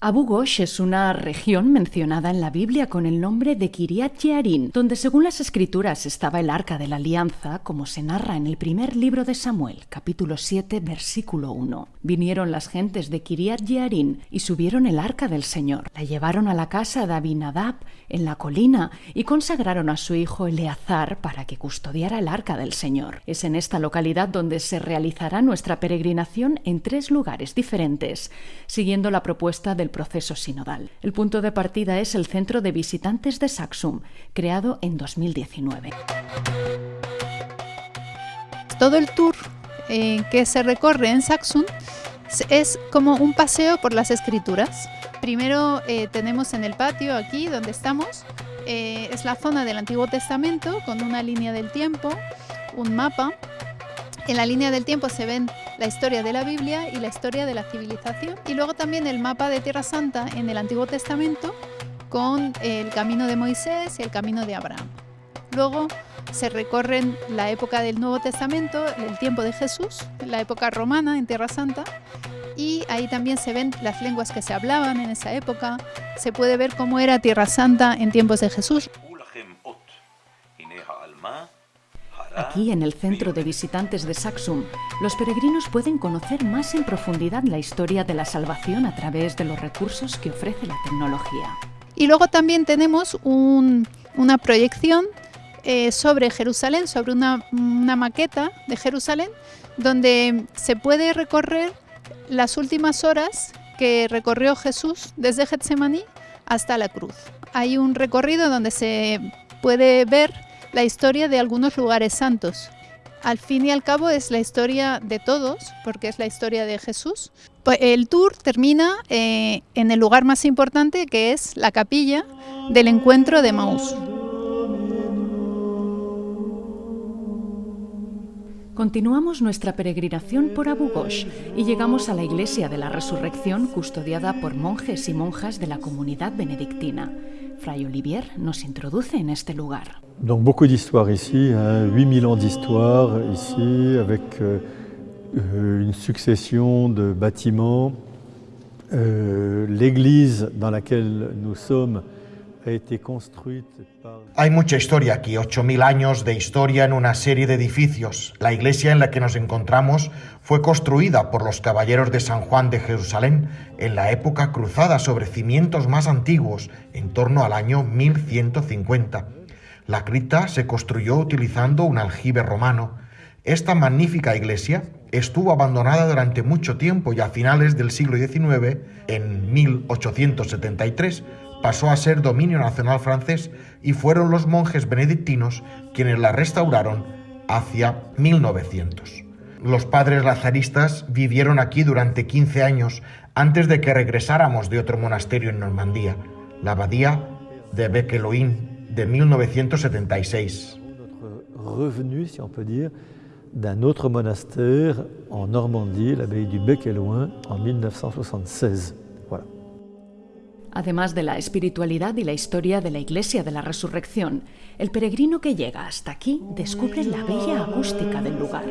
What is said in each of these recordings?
Abu Ghosh es una región mencionada en la Biblia con el nombre de Kiriat Jearim, donde según las escrituras estaba el arca de la alianza, como se narra en el primer libro de Samuel, capítulo 7, versículo 1. Vinieron las gentes de Kiriat Jearim y subieron el arca del Señor. La llevaron a la casa de Abinadab en la colina y consagraron a su hijo Eleazar para que custodiara el arca del Señor. Es en esta localidad donde se realizará nuestra peregrinación en tres lugares diferentes, siguiendo la propuesta del proceso sinodal. El punto de partida es el Centro de Visitantes de Saxum, creado en 2019. Todo el tour eh, que se recorre en Saxum es como un paseo por las escrituras. Primero eh, tenemos en el patio aquí donde estamos, eh, es la zona del Antiguo Testamento con una línea del tiempo, un mapa en la línea del tiempo se ven la historia de la Biblia y la historia de la civilización. Y luego también el mapa de Tierra Santa en el Antiguo Testamento con el camino de Moisés y el camino de Abraham. Luego se recorren la época del Nuevo Testamento, el tiempo de Jesús, la época romana en Tierra Santa, y ahí también se ven las lenguas que se hablaban en esa época, se puede ver cómo era Tierra Santa en tiempos de Jesús. Aquí, en el centro de visitantes de Saxum, los peregrinos pueden conocer más en profundidad la historia de la salvación a través de los recursos que ofrece la tecnología. Y luego también tenemos una proyección eh, sobre Jerusalén, sobre una, una maqueta de Jerusalén, donde se puede recorrer las últimas horas que recorrió Jesús desde Getsemaní hasta la cruz. Hay un recorrido donde se puede ver la historia de algunos lugares santos. Al fin y al cabo es la historia de todos, porque es la historia de Jesús. Pues el tour termina eh, en el lugar más importante, que es la capilla del encuentro de Maús. Continuamos nuestra peregrinación por Abu Ghosh y llegamos a la iglesia de la resurrección custodiada por monjes y monjas de la comunidad benedictina. Fray Olivier nos introduce en este lugar. Donc beaucoup ici, hein, 8000 ans d'histoire ici, avec euh, succession a été construite par... Hay mucha historia aquí, 8000 años de historia en una serie de edificios. La iglesia en la que nos encontramos fue construida por los caballeros de San Juan de Jerusalén en la época cruzada sobre cimientos más antiguos, en torno al año 1150. La cripta se construyó utilizando un aljibe romano. Esta magnífica iglesia estuvo abandonada durante mucho tiempo y a finales del siglo XIX, en 1873, pasó a ser dominio nacional francés y fueron los monjes benedictinos quienes la restauraron hacia 1900. Los padres lazaristas vivieron aquí durante 15 años antes de que regresáramos de otro monasterio en Normandía, la abadía de Bequeloín de 1976. Revenu, si on peut dire, d'un autre monastère en Normandie, l'abbaye du Bec et Loin, en 1976. Voilà. Además de la espiritualidad y la historia de la Iglesia de la Resurrección, el peregrino que llega hasta aquí descubre la bella acústica del lugar.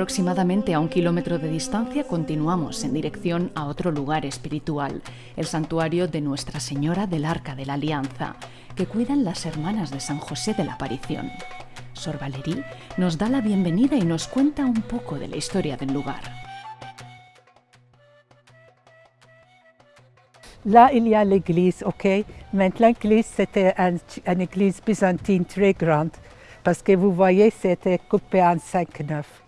Aproximadamente a un kilómetro de distancia continuamos en dirección a otro lugar espiritual, el santuario de Nuestra Señora del Arca de la Alianza, que cuidan las hermanas de San José de la Aparición. Sor Valerí nos da la bienvenida y nos cuenta un poco de la historia del lugar. Là, il y a l'église, ok? Mais l'église, c'était une église byzantine très grande, parce que vous voyez, c'était coupé en cinq neuf.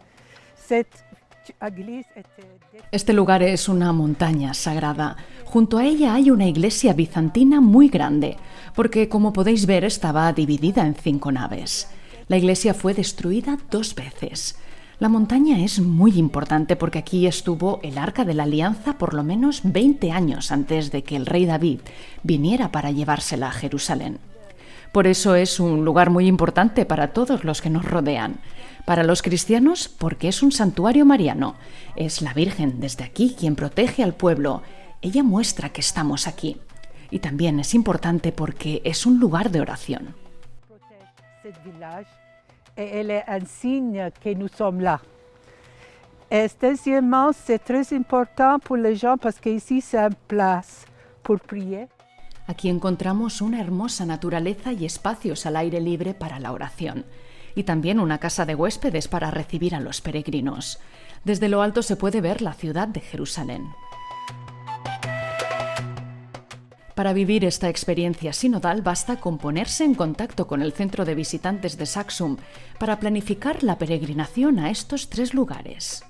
Este lugar es una montaña sagrada. Junto a ella hay una iglesia bizantina muy grande, porque como podéis ver estaba dividida en cinco naves. La iglesia fue destruida dos veces. La montaña es muy importante porque aquí estuvo el Arca de la Alianza por lo menos 20 años antes de que el rey David viniera para llevársela a Jerusalén. Por eso es un lugar muy importante para todos los que nos rodean. Para los cristianos, porque es un santuario mariano. Es la Virgen desde aquí quien protege al pueblo. Ella muestra que estamos aquí. Y también es importante porque es un lugar de oración. Deuxièmement, c'est pour prier. Aquí encontramos una hermosa naturaleza y espacios al aire libre para la oración. Y también una casa de huéspedes para recibir a los peregrinos. Desde lo alto se puede ver la ciudad de Jerusalén. Para vivir esta experiencia sinodal basta con ponerse en contacto con el centro de visitantes de Saxum para planificar la peregrinación a estos tres lugares.